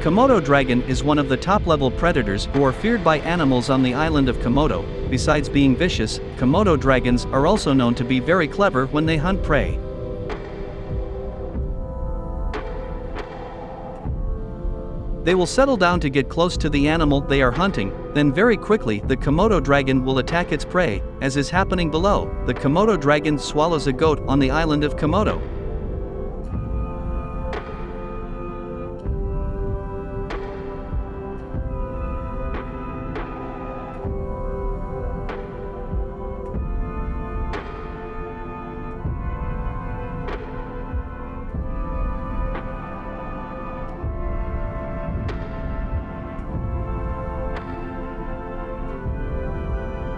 Komodo dragon is one of the top-level predators who are feared by animals on the island of Komodo. Besides being vicious, Komodo dragons are also known to be very clever when they hunt prey. They will settle down to get close to the animal they are hunting, then very quickly the Komodo dragon will attack its prey, as is happening below. The Komodo dragon swallows a goat on the island of Komodo.